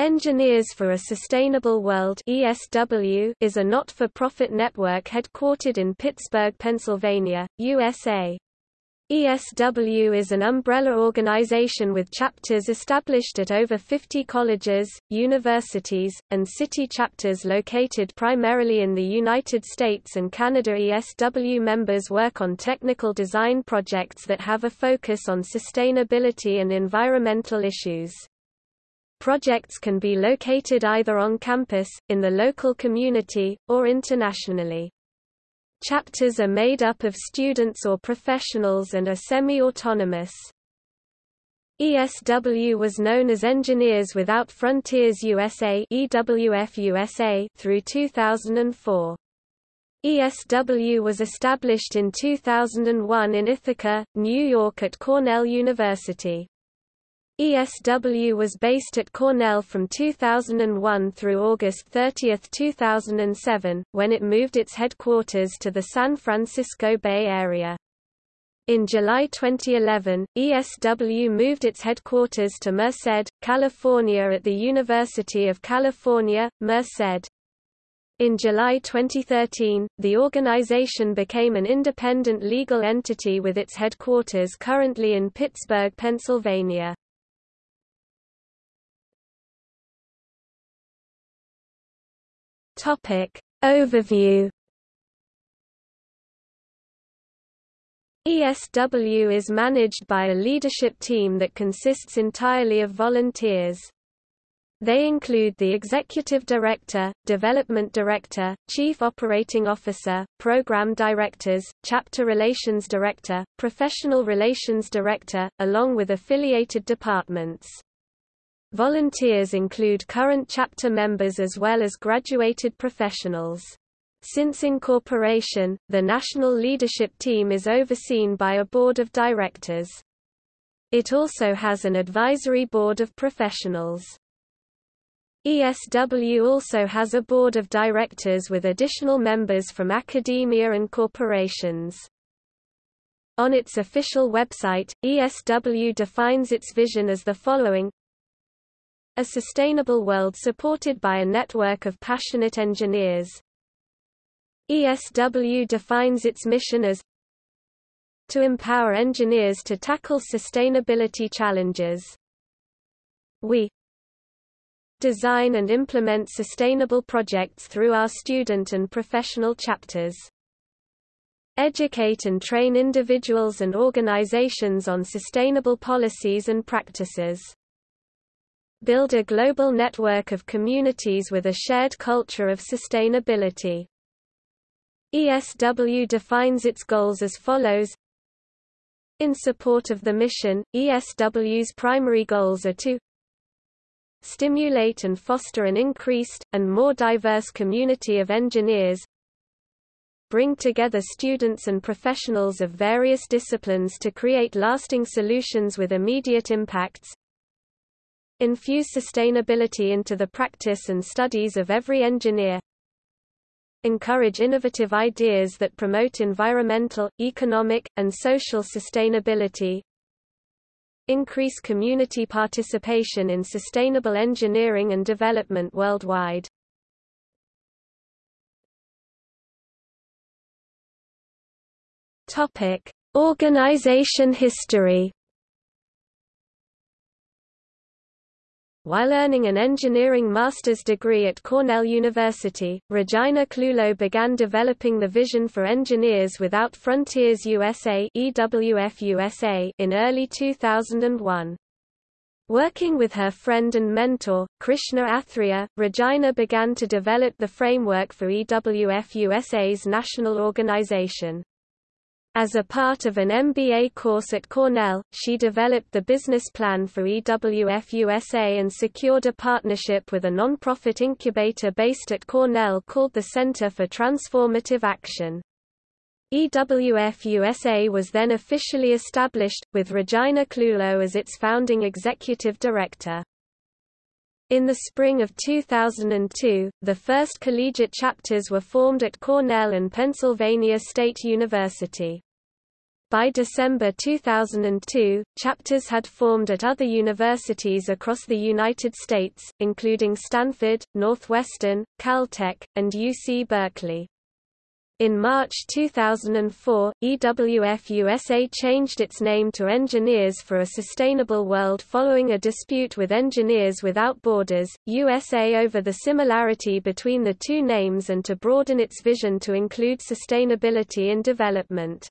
Engineers for a Sustainable World ESW is a not-for-profit network headquartered in Pittsburgh, Pennsylvania, USA. ESW is an umbrella organization with chapters established at over 50 colleges, universities, and city chapters located primarily in the United States and Canada. ESW members work on technical design projects that have a focus on sustainability and environmental issues. Projects can be located either on campus, in the local community, or internationally. Chapters are made up of students or professionals and are semi-autonomous. ESW was known as Engineers Without Frontiers USA EWF USA through 2004. ESW was established in 2001 in Ithaca, New York at Cornell University. ESW was based at Cornell from 2001 through August 30, 2007, when it moved its headquarters to the San Francisco Bay Area. In July 2011, ESW moved its headquarters to Merced, California at the University of California, Merced. In July 2013, the organization became an independent legal entity with its headquarters currently in Pittsburgh, Pennsylvania. Topic Overview ESW is managed by a leadership team that consists entirely of volunteers. They include the Executive Director, Development Director, Chief Operating Officer, Program Directors, Chapter Relations Director, Professional Relations Director, along with affiliated departments. Volunteers include current chapter members as well as graduated professionals. Since incorporation, the national leadership team is overseen by a board of directors. It also has an advisory board of professionals. ESW also has a board of directors with additional members from academia and corporations. On its official website, ESW defines its vision as the following a sustainable world supported by a network of passionate engineers. ESW defines its mission as to empower engineers to tackle sustainability challenges. We design and implement sustainable projects through our student and professional chapters. Educate and train individuals and organizations on sustainable policies and practices build a global network of communities with a shared culture of sustainability. ESW defines its goals as follows In support of the mission, ESW's primary goals are to stimulate and foster an increased, and more diverse community of engineers bring together students and professionals of various disciplines to create lasting solutions with immediate impacts infuse sustainability into the practice and studies of every engineer, encourage innovative ideas that promote environmental, economic, and social sustainability, increase community participation in sustainable engineering and development worldwide. Topic: Organization history While earning an engineering master's degree at Cornell University, Regina Clewlow began developing the Vision for Engineers Without Frontiers USA in early 2001. Working with her friend and mentor, Krishna Athreya, Regina began to develop the framework for EWF USA's national organization. As a part of an MBA course at Cornell, she developed the business plan for EWF USA and secured a partnership with a nonprofit incubator based at Cornell called the Center for Transformative Action. EWF USA was then officially established, with Regina Clewlow as its founding executive director. In the spring of 2002, the first collegiate chapters were formed at Cornell and Pennsylvania State University. By December 2002, chapters had formed at other universities across the United States, including Stanford, Northwestern, Caltech, and UC Berkeley. In March 2004, EWF USA changed its name to Engineers for a Sustainable World following a dispute with Engineers Without Borders, USA over the similarity between the two names and to broaden its vision to include sustainability in development.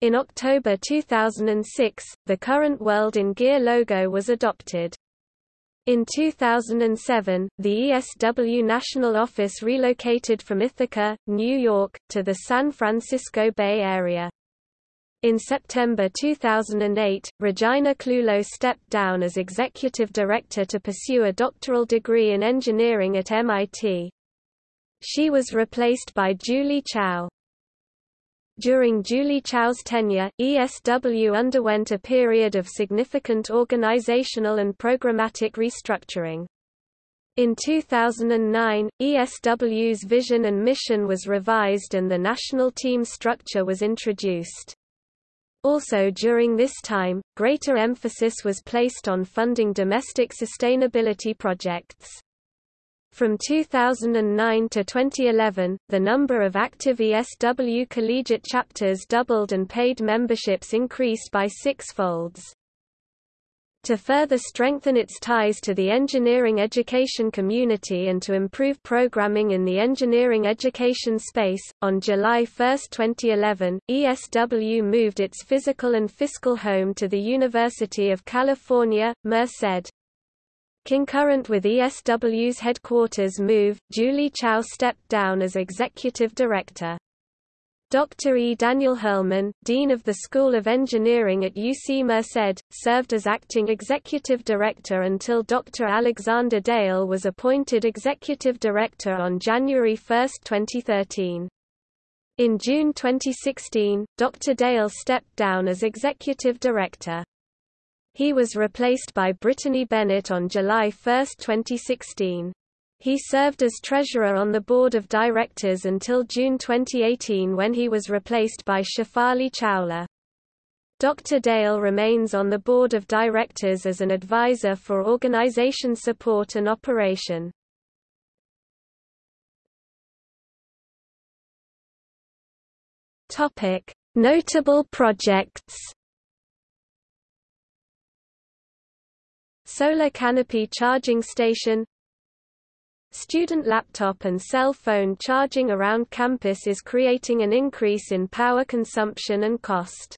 In October 2006, the current World in Gear logo was adopted. In 2007, the ESW National Office relocated from Ithaca, New York, to the San Francisco Bay Area. In September 2008, Regina Clewlow stepped down as executive director to pursue a doctoral degree in engineering at MIT. She was replaced by Julie Chao. During Julie Chow's tenure, ESW underwent a period of significant organizational and programmatic restructuring. In 2009, ESW's vision and mission was revised and the national team structure was introduced. Also during this time, greater emphasis was placed on funding domestic sustainability projects. From 2009 to 2011, the number of active ESW collegiate chapters doubled and paid memberships increased by six-folds. To further strengthen its ties to the engineering education community and to improve programming in the engineering education space, on July 1, 2011, ESW moved its physical and fiscal home to the University of California, Merced. Concurrent with ESW's headquarters move, Julie Chow stepped down as executive director. Dr. E. Daniel Hirleman, Dean of the School of Engineering at UC Merced, served as acting executive director until Dr. Alexander Dale was appointed executive director on January 1, 2013. In June 2016, Dr. Dale stepped down as executive director. He was replaced by Brittany Bennett on July 1, 2016. He served as treasurer on the board of directors until June 2018 when he was replaced by Shefali Chawla. Dr. Dale remains on the board of directors as an advisor for organization support and operation. Topic: Notable projects Solar canopy charging station Student laptop and cell phone charging around campus is creating an increase in power consumption and cost.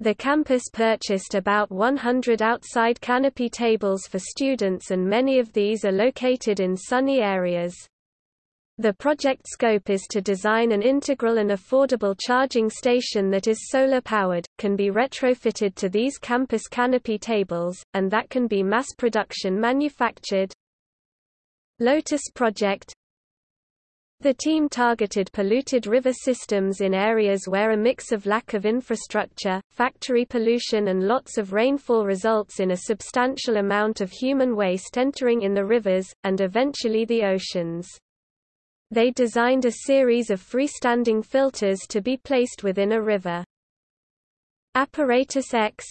The campus purchased about 100 outside canopy tables for students and many of these are located in sunny areas. The project scope is to design an integral and affordable charging station that is solar-powered, can be retrofitted to these campus canopy tables, and that can be mass production manufactured. Lotus Project The team targeted polluted river systems in areas where a mix of lack of infrastructure, factory pollution and lots of rainfall results in a substantial amount of human waste entering in the rivers, and eventually the oceans. They designed a series of freestanding filters to be placed within a river. Apparatus X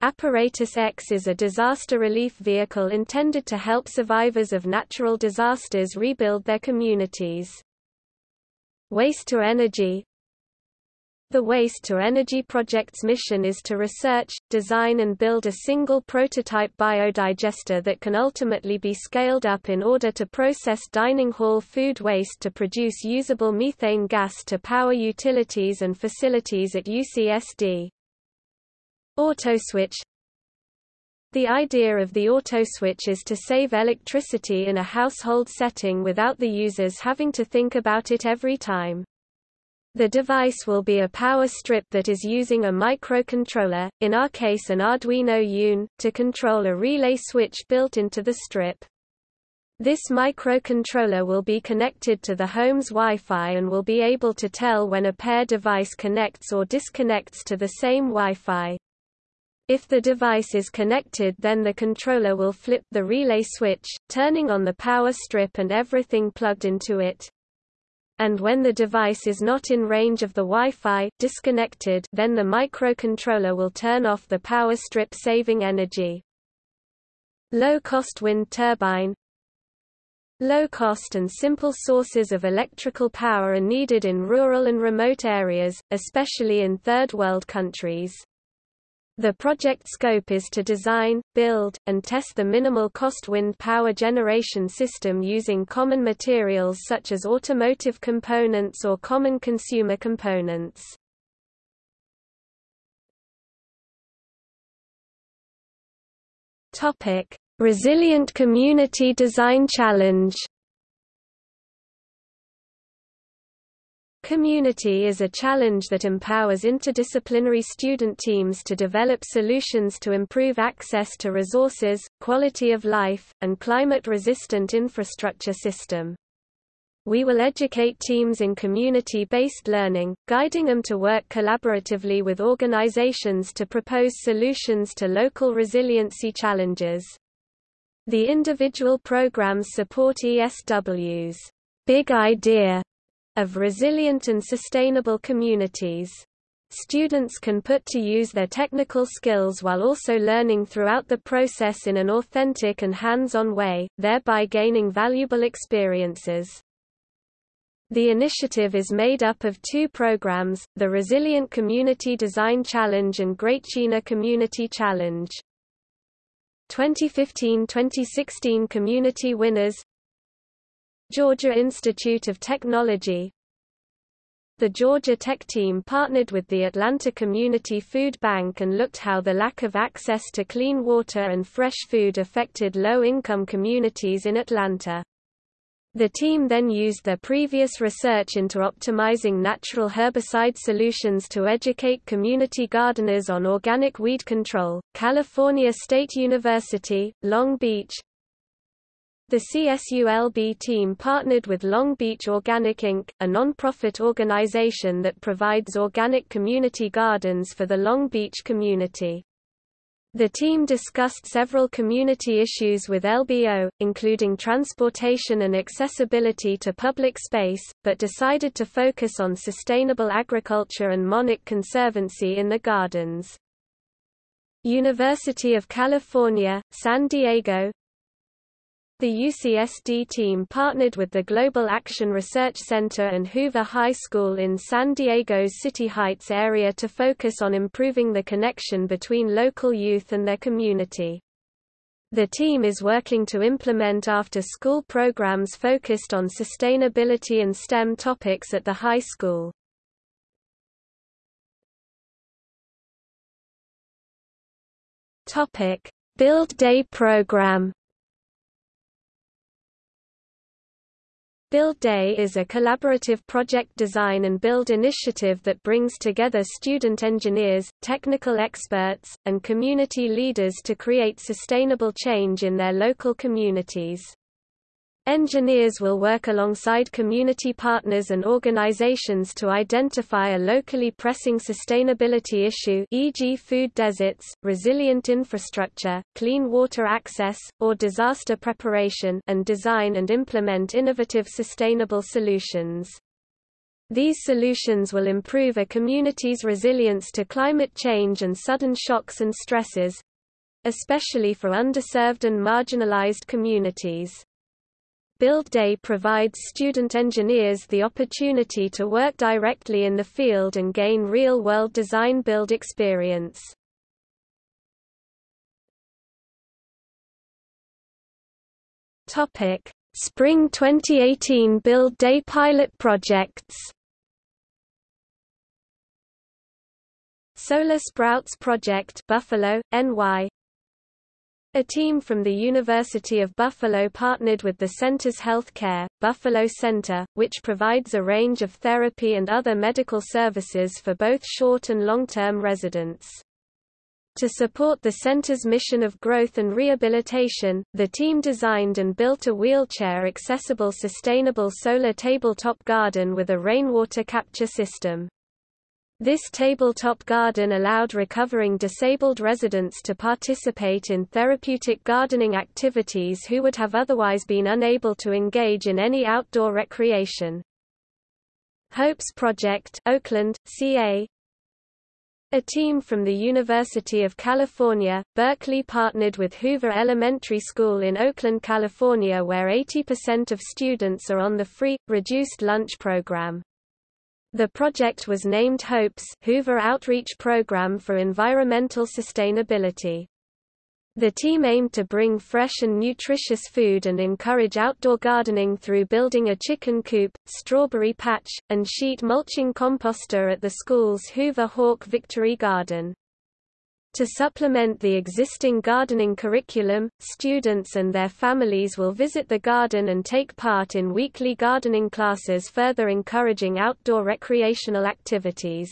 Apparatus X is a disaster relief vehicle intended to help survivors of natural disasters rebuild their communities. Waste to Energy the Waste-to-Energy Project's mission is to research, design and build a single prototype biodigester that can ultimately be scaled up in order to process dining hall food waste to produce usable methane gas to power utilities and facilities at UCSD. Autoswitch The idea of the autoswitch is to save electricity in a household setting without the users having to think about it every time. The device will be a power strip that is using a microcontroller, in our case an Arduino UNO, to control a relay switch built into the strip. This microcontroller will be connected to the home's Wi-Fi and will be able to tell when a pair device connects or disconnects to the same Wi-Fi. If the device is connected then the controller will flip the relay switch, turning on the power strip and everything plugged into it. And when the device is not in range of the Wi-Fi disconnected, then the microcontroller will turn off the power strip saving energy. Low-cost wind turbine Low-cost and simple sources of electrical power are needed in rural and remote areas, especially in Third World countries. The project scope is to design, build, and test the minimal cost wind power generation system using common materials such as automotive components or common consumer components. Resilient Community Design Challenge Community is a challenge that empowers interdisciplinary student teams to develop solutions to improve access to resources, quality of life, and climate-resistant infrastructure system. We will educate teams in community-based learning, guiding them to work collaboratively with organizations to propose solutions to local resiliency challenges. The individual programs support ESW's big idea of resilient and sustainable communities. Students can put to use their technical skills while also learning throughout the process in an authentic and hands-on way, thereby gaining valuable experiences. The initiative is made up of two programs, the Resilient Community Design Challenge and Great China Community Challenge. 2015-2016 Community winners Georgia Institute of Technology The Georgia Tech team partnered with the Atlanta Community Food Bank and looked how the lack of access to clean water and fresh food affected low-income communities in Atlanta. The team then used their previous research into optimizing natural herbicide solutions to educate community gardeners on organic weed control. California State University, Long Beach, the CSULB team partnered with Long Beach Organic Inc., a non-profit organization that provides organic community gardens for the Long Beach community. The team discussed several community issues with LBO, including transportation and accessibility to public space, but decided to focus on sustainable agriculture and monarch conservancy in the gardens. University of California, San Diego, the UCSD team partnered with the Global Action Research Center and Hoover High School in San Diego's City Heights area to focus on improving the connection between local youth and their community. The team is working to implement after-school programs focused on sustainability and STEM topics at the high school. Build Day program Build Day is a collaborative project design and build initiative that brings together student engineers, technical experts, and community leaders to create sustainable change in their local communities. Engineers will work alongside community partners and organizations to identify a locally pressing sustainability issue e.g. food deserts, resilient infrastructure, clean water access, or disaster preparation and design and implement innovative sustainable solutions. These solutions will improve a community's resilience to climate change and sudden shocks and stresses, especially for underserved and marginalized communities. Build Day provides student engineers the opportunity to work directly in the field and gain real-world design build experience. Topic: Spring 2018 Build Day pilot projects. Solar Sprouts Project Buffalo, NY a team from the University of Buffalo partnered with the Center's Healthcare, Buffalo Center, which provides a range of therapy and other medical services for both short and long-term residents. To support the center's mission of growth and rehabilitation, the team designed and built a wheelchair-accessible sustainable solar tabletop garden with a rainwater capture system. This tabletop garden allowed recovering disabled residents to participate in therapeutic gardening activities who would have otherwise been unable to engage in any outdoor recreation. Hopes Project Oakland, CA a team from the University of California, Berkeley partnered with Hoover Elementary School in Oakland, California where 80% of students are on the free, reduced lunch program. The project was named HOPES Hoover Outreach Program for Environmental Sustainability. The team aimed to bring fresh and nutritious food and encourage outdoor gardening through building a chicken coop, strawberry patch, and sheet mulching composter at the school's Hoover Hawk Victory Garden. To supplement the existing gardening curriculum, students and their families will visit the garden and take part in weekly gardening classes further encouraging outdoor recreational activities.